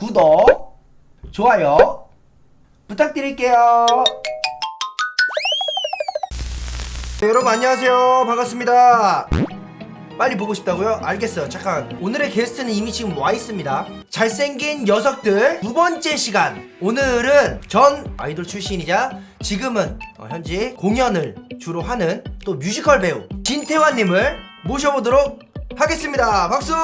구독, 좋아요 부탁드릴게요. 네, 여러분 안녕하세요. 반갑습니다. 빨리 보고 싶다고요? 알겠어요. 잠깐. 오늘의 게스트는 이미 지금 와 있습니다. 잘생긴 녀석들 두 번째 시간. 오늘은 전 아이돌 출신이자 지금은 어, 현재 공연을 주로 하는 또 뮤지컬 배우 진태환님을 모셔보도록 하겠습니다. 박수!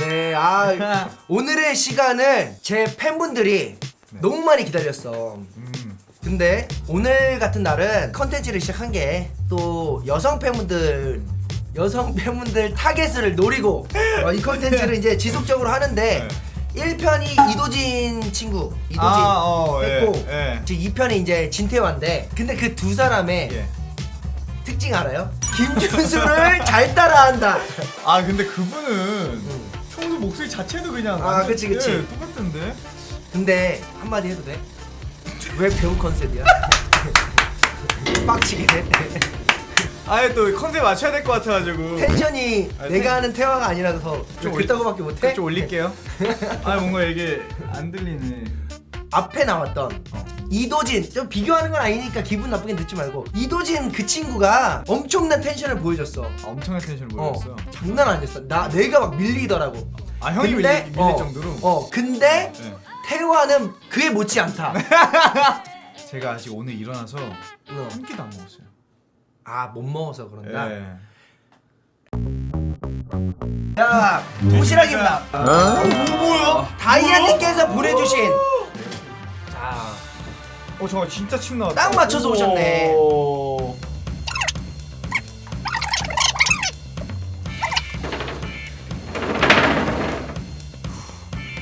네, 아 오늘의 시간을 제 팬분들이 너무 많이 기다렸어. 음, 근데 오늘 같은 날은 컨텐츠를 시작한 게 또 여성 팬분들 여성 팬분들 타겟을 노리고 어, 이 컨텐츠를 이제 지속적으로 하는데 1편이 이도진 친구 이도진 아, 어, 했고 예, 예. 지금 2편이 이제 진태환인데 근데 그 두 사람의 예. 특징 알아요? 김준수를 잘 따라한다 아 근데 그분은 평 소 목소리 자체도 그냥 아, 그치, 그치. 예, 똑같던데. 근데 한마디 해도 돼? 왜 배우 컨셉이야? 빡치게 돼 아예 또 컨셉 맞춰야 될 것 같아가지고. 텐션이 아, 내가 텐- 하는 태화가 아니라서 좀 그따구밖에 못해? 좀 올릴게요. 아 뭔가 이게 안 들리네. 앞에 나왔던 어. 이도진 좀 비교하는 건 아니니까 기분 나쁘게 듣지 말고 이도진 그 친구가 엄청난 텐션을 보여줬어 아, 엄청난 텐션을 어, 보였어. 장난 아니었어 나 내가 막 밀리더라고 아 형이 근데, 밀릴, 밀릴 어, 정도로. 어 근데 예. 태화는 그에 못지않다 제가 아직 오늘 일어나서 어. 한 끼도 안 먹었어요. 아 못 먹어서 그런가? 예. 자 도시락입니다 어, 뭐야? 다이아님께서 보내주신 자 어 잠깐 진짜 침 나왔다. 딱 맞춰서 오셨네. 오.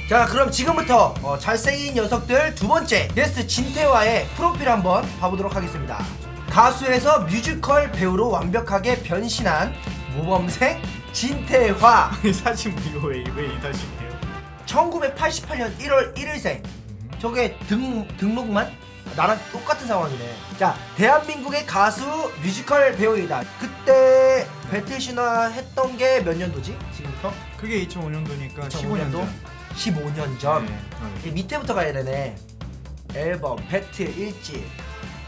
자 그럼 지금부터 어, 잘생긴 녀석들 두 번째 게스트 진태화의 프로필 한번 봐보도록 하겠습니다 가수에서 뮤지컬 배우로 완벽하게 변신한 모범생 진태화 이 사진 이거 왜왜 이다시게요? 1988년 1월 1일생 저게 등, 등록만? 나랑 똑같은 상황이네 자 대한민국의 가수 뮤지컬 배우이다 그때 배틀 신화 했던 게 몇 년도지? 지금부터? 그게 2005년도니까 15년 15년도? 전. 15년 전 네. 이 밑에부터 가야 되네. 앨범, 배틀, 일집.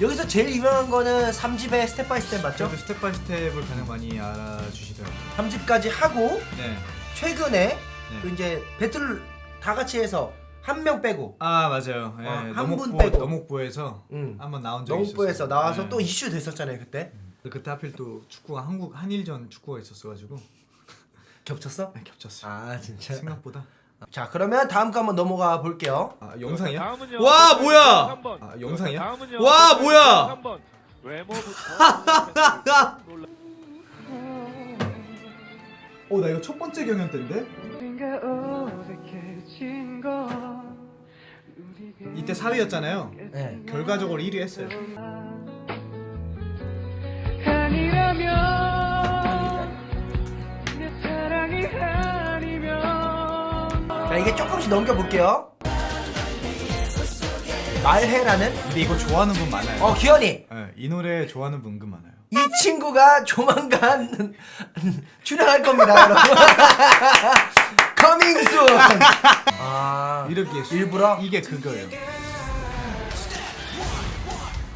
여기서 제일 유명한 거는 3집의 Step by Step 맞죠? 저도 Step by Step을 가장 많이 알아주시더라고요. 3집까지 하고 네. 최근에 네. 또 이제 배틀 다 같이 해서 한 명 빼고 아 맞아요. 예, 어, 한분 빼고. 너목보에서 응. 한번 나온 적이 있었어요. 너목보에서 나와서 네. 또 이슈 됐었잖아요 그때. 그때 하필 또 축구가 한국 한일전 축구가 있었어가지고 겹쳤어? 네, 겹쳤어요. 아 진짜. 생각보다. 자 그러면 다음 거 한번 넘어가 볼게요. 아 영상이야? 와, 뭐야? 아, 영상이야? 와, 뭐야? 어나 이거 첫 번째 경연 때인데? 이때 4위였잖아요. 네. 결과적으로 1위 했어요. 이게 조금씩 넘겨 볼게요. 말해라는 근데 이거 좋아하는 분 많아요. 어 기현이. 네, 이 노래 좋아하는 분 은근 많아요. 이 친구가 조만간 출연할 겁니다, 여러분. Coming soon. 아, 이렇게 일부러 이게 그거예요.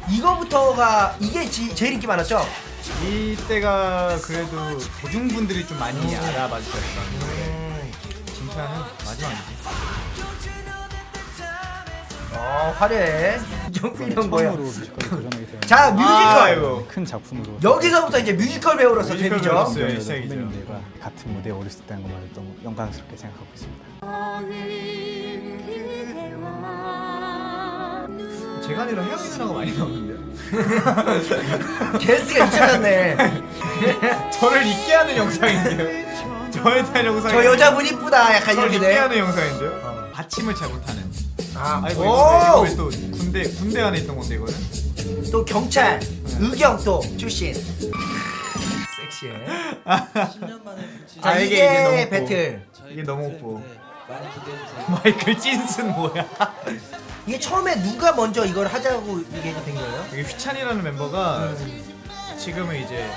이거부터가 이게 지, 제일 인기 많았죠? 이때가 그래도 대중분들이 좀 많이 음. 알아봐 주셨던 음, 진짜는 마지막이지. 어 화려해. 정필형 뭐야? 되었는데 자 뮤지컬. 아이고. 큰 작품으로 여기서부터 이제 뮤지컬 배우로서 뮤지컬 데뷔죠. 배우로서. 여러 시작이죠. 선배님들과 같은 무대에 오를 수 있다는 것만으로 너무 영광스럽게 생각하고 있습니다. 제가 아니라 혜영이 누나가 많이 나오는데요. 게스트가 잊혀졌네. 저를 잊게 하는 영상인데요. 저에 대한 영상. 저 여자분 이쁘다. 약간 이렇게 돼. 하는 영상인데요. 받침을 잘 못하는. 아, 아이고 오! 이거 이거 또 군대 군대 안에 있던 건데 이거는. 또 경찰, 의경 또 출신. 섹시해. 자 아, 이게, 이게 이제 너무 배틀. 이게 너무 기대해주세요. 마이클 찐슨 뭐야? 이게 처음에 누가 먼저 이걸 하자고 얘기가 된 거예요? 이게 휘찬이라는 멤버가 지금은 이제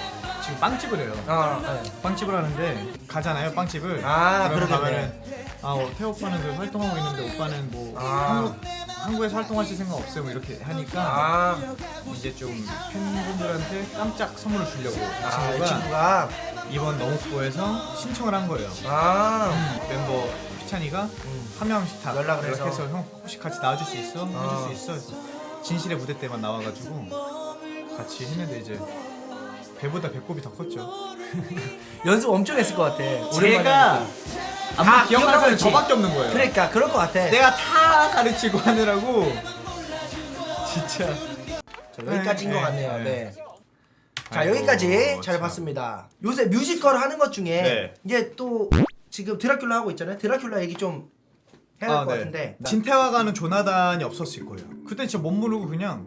지금 빵집을 해요. 어, 네. 빵집을 하는데 가잖아요 빵집을. 아, 그러면. 가면은 아 어, 태호 오빠는 그 활동하고 있는데 오빠는 뭐 아. 한국 한국에서 활동하실 생각 없어요 뭐 이렇게 하니까 아, 이제 좀 팬분들한테 깜짝 선물을 주려고 이 아, 친구가 이 친구가 이번 너무프로에서 신청을 한 거예요. 아, 멤버 휘찬이가 음. 한 명씩 다 연락을 해서. 형 혹시 같이 나와줄 수 있어? 어. 해줄 수 있어? 진실의 무대 때만 나와가지고 같이 했는데 이제 배보다 배꼽이 더 컸죠. 연습 엄청 했을 것 같아. 제가 다 사람이 있지. 저밖에 없는 거예요. 그러니까 그럴 것 같아. 내가 다 가르치고 하느라고 진짜 자, 여기까지인 것 네, 같네요. 네. 네. 자 아이고, 여기까지 잘 참. 봤습니다. 요새 뮤지컬 하는 것 중에 네. 이제 또 지금 드라큘라 하고 있잖아요. 드라큘라 얘기 좀 해야 될 아, 것 네. 같은데. 진태화가는 조나단이 없었을 거예요. 그때 진짜 못 모르고 그냥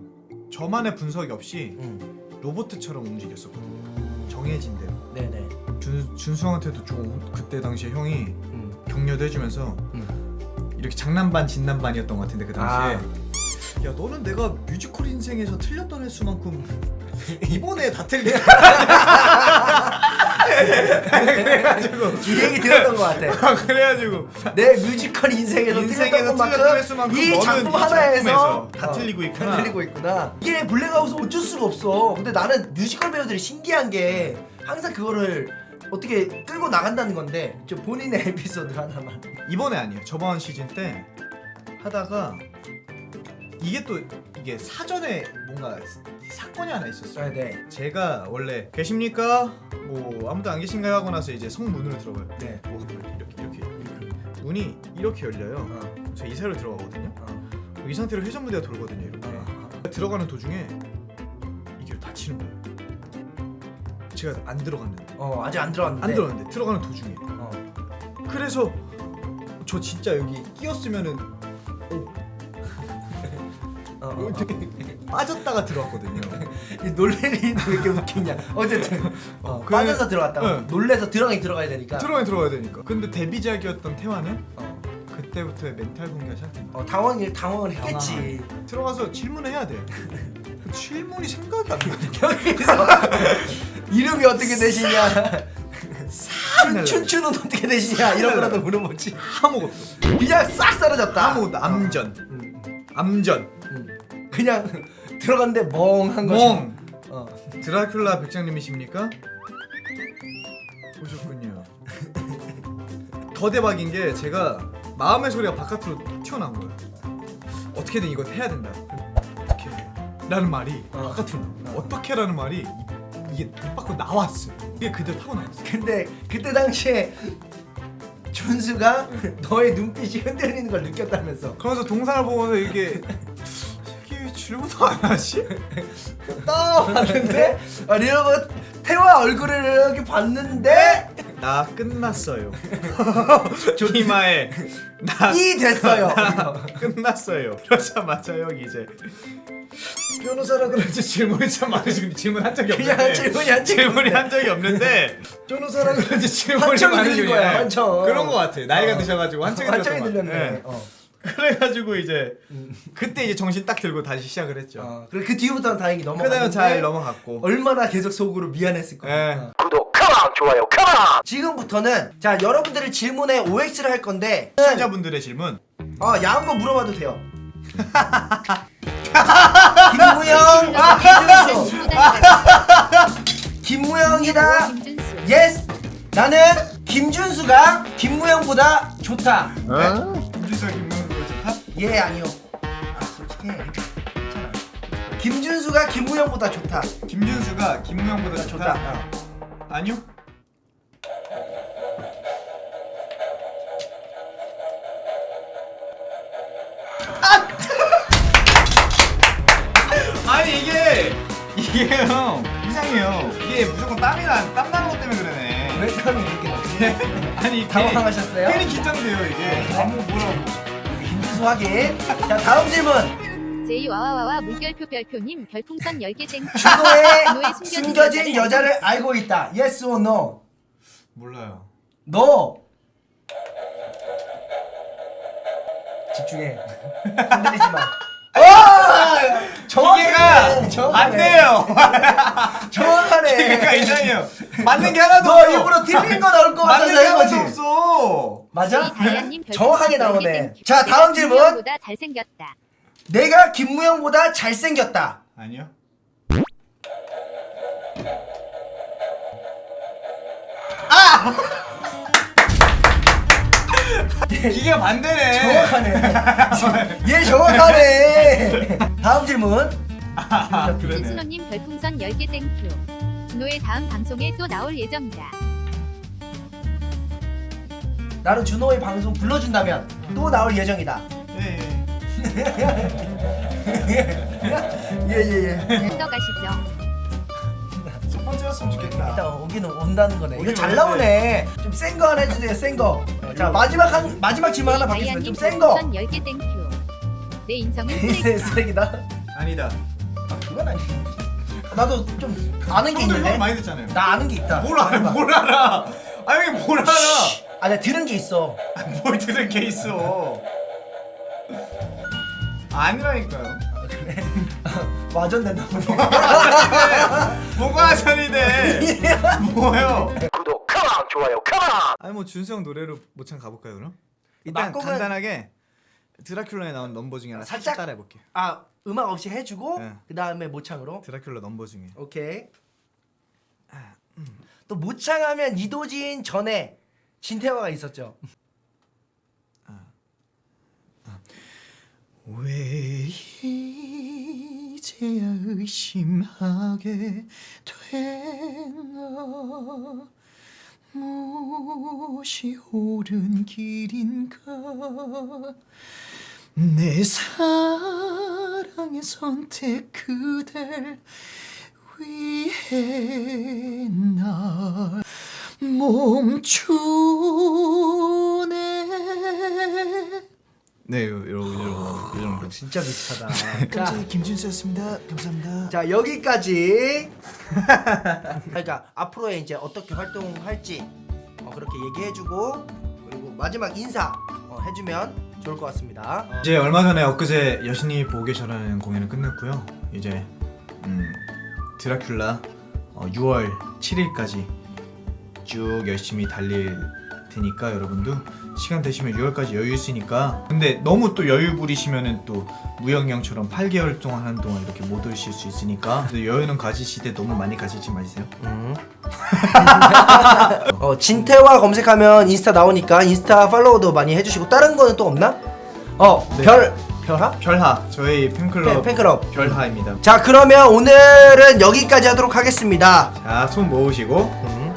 저만의 분석이 없이 음. 로봇처럼 움직였었거든요. 정해진 대로. 네네. 준 준수형한테도 좀 그때 당시에 형이 음. 격려도 해주면서 음. 이렇게 장난반 진담반이었던 것 같은데 그 당시에 아. 야 너는 내가 뮤지컬 인생에서 틀렸던 횟수만큼 이번에 다 틀리네 그래가지고 이 얘기 들었던 것 같아. 그래가지고 내 뮤지컬 인생에서 인생에서 틀렸던 것만큼 횟수만큼 이 작품 이 하나에서 다 어, 틀리고 있구나. 다 틀리고 있구나. 이게 블랙아웃은 어쩔 수가 없어. 근데 나는 뮤지컬 배우들이 신기한 게 항상 그거를 어떻게 끌고 나간다는 건데 좀 본인의 에피소드 하나만. 이번에 아니에요 저번 시즌 때 하다가 이게 또 이게 사전에 뭔가 사건이 하나 있었어요 네, 네. 제가 원래 계십니까? 뭐 아무도 안 계신가요? 하고 나서 이제 성문으로 들어가요 네. 뭐 이렇게 이렇게 문이 이렇게 열려요 어, 저이 사이로 들어가거든요 어. 이 상태로 회전 무대가 돌거든요 이렇게 어. 들어가는 도중에 이게 다치는 거예요 제가 안 들어갔는데 어 아직 안 들어왔는데. 안 들어갔는데 들어가는 도중에 어. 그래서 저 진짜 여기 끼었으면은 어, 어, 어. 빠졌다가 들어왔거든요. 이 놀래는 왜 이렇게 웃기냐. 어쨌든 어, 그- 빠져서 들어왔다가 응. 놀래서 들어가긴 들어가야 되니까. 들어가야 들어가야 되니까. 근데 데뷔작이었던 태화는 어. 그때부터의 멘탈 시작된 거야. 어, 당황 당황을 했겠지. 들어가서 질문을 해야 돼. 그 질문이 생각이 안 나. 여기서 이름이 어떻게 되시냐. 춘, 춘추는 어떻게 되시냐 이런 거라도 물어보지. 아무것도. 그냥 싹 사라졌다. 아무것도 암전. 음, 암전. 음. 그냥 들어갔는데 멍한 거지. 멍. 어. 드라큘라 백장님이십니까? 보셨군요. 더 대박인 게 제가 마음의 소리가 바깥으로 튀어나온 거예요. 어떻게든 이거 해야 된다. 어떻게? 라는 말이 어. 바깥으로 나와. 어떻게라는 말이 이- 이게 입 밖으로 나왔어요. 이게 그대로 타고 나왔어요. 근데 그때 당시에 준수가 너의 눈빛이 흔들리는 걸 느꼈다면서. 그러면서 동상을 보면서 이게 질문도 안 하지? 딱 봤는데 아, 이러고 태화 얼굴을 이렇게 봤는데 나 끝났어요. 이마에 나 이 됐어요. 끝났어요. 그러자마자 형이 이제 변호사라 그런지 질문이 참 많으시고 질문 한 적이 없는데 그냥 질문이 한 적이 질문이. 한 적이 없는데 변호사라 그런지 질문이 많으시고 들린 거야, 한청. 그런 거 같아. 나이가 어. 드셔가지고 한청이 들렸네. 같아. 어. 그래가지고 이제 그때 이제 정신 딱 들고 다시 시작을 했죠. 어. 그리고 그 뒤부터는 다행히 넘어갔는데 그다음 잘 넘어갔고. 얼마나 계속 속으로 미안했을 거야. 예. 어. 구독, come on, 좋아요, come on. 지금부터는 자 여러분들의 질문에 OX를 할 건데 시청자분들의 질문. 어 야한 거 물어봐도 돼요. 김무영, 김준수, 김무영이다. 김준수. Yes. 나는 김준수가 김무영보다 좋다. 네? 예 아니요. 아 솔직해. 괜찮아. 김준수가 김무영보다 좋다. 김준수가 김무영보다 좋다. 좋다? 어. 아니요. 아니 이게 이게 형 이상해요. 이게 무조건 땀이 나, 땀 나는 것 때문에 그러네. 왜 땀이 이렇게 나지? 아니 당황하셨어요? 괜히 긴장돼요 이게. 아무 뭐라고. 김준수 확인. 자 다음 질문. 제이 와와와와 물결표 별표님 별풍선 10개 땡. 준호의 숨겨진 여자를 알고 있다. Yes or no? 몰라요. 너 집중해. 흔들리지 마. 와! 정확하네. 기계가 안 돼요. 정확하네. 기계가 이상해요. 맞는 게 하나도 너 없어. 일부러 틀린 거 나올 거 맞는 같아서 게한 하나도 거지. 없어. 맞아? 정확하게 별풍선 나오네. 10개 thank you. 자, 다음 내가 질문. 김무영보다 잘생겼다. 내가 김무영보다 잘생겼다. 아니요. 아! 기계가 반대네. 정확하네. 얘 정확하네. 다음 질문. 아. 준순호님 별풍선 10개 thank you. 준호의 다음 방송에 또 나올 예정이다. 나는 준호의 방송 불러준다면 또 나올 예정이다. 예, 예예예. 들어가시죠. 첫 번째였으면 좋겠다. 일단 오기는 온다는 거네. 이거 오긴 잘. 나오네. 좀 센 거 하나 해주세요. 센 거. 자 마지막 한 마지막 질문 하나 받겠습니다. 좀 센 거. 별풍선 10개 thank you. 내 인성은 쓰레기. 쓰레기다. 아니다. 아, 그건 아니. 나도 좀 아는 게 있는데. 형 많이 듣잖아요. 나 아는 게 있다. 뭘 알아? 뭘 알아? 아 형이 뭘 알아? 아 내가 들은 게 있어. 아, 뭘 들은 게 있어? 아니라니까요. 와전된다. 뭐가 전이돼? 뭐요? 구독 컴온 좋아요 컴온. 아니 뭐 준수 형 노래로 모창 가볼까요 그럼? 일단 막공은- 간단하게 드라큘라에 나온 넘버 중에 하나 살짝 살짝? 따라해 볼게요. 아 음악 없이 해주고 네. 그 다음에 모창으로. 드라큘라 넘버 중에. 오케이. 또 모창하면 이도진 전에 진태화가 있었죠. 왜 이제야 의심하게 되나 무엇이 옳은 길인가? 내 사랑의 선택 그댈 위해 날 멈추네. 네, 요, 요, 요, 요 정도. 진짜 비슷하다. 깜짝이 김준수였습니다. 감사합니다. 자 여기까지. 그러니까 앞으로의 이제 어떻게 활동할지 어, 그렇게 얘기해주고 그리고 마지막 인사 어, 해주면 좋을 것 같습니다. 이제 얼마 전에 엊그제 여신이 보고 계셔라는 공연을 끝냈고요. 이제 음, 드라큘라 어, 6월 7일까지 쭉 열심히 달릴 테니까 여러분도 시간 되시면 6월까지 여유 있으니까 근데 너무 또 여유 부리시면은 또 무영 형처럼 8개월 동안 하는 동안 이렇게 못 오실 수 있으니까 여유는 가지시되 너무 많이 가지지 마세요. 음. 어, 진태화 검색하면 인스타 나오니까 인스타 팔로우도 많이 해주시고 다른 거는 또 없나? 어, 네. 별 별하? 별하 저희 팬클럽 팬, 팬클럽. 별하입니다. 자 그러면 오늘은 여기까지 하도록 하겠습니다. 자 손 모으시고 음.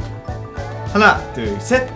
하나 둘 셋.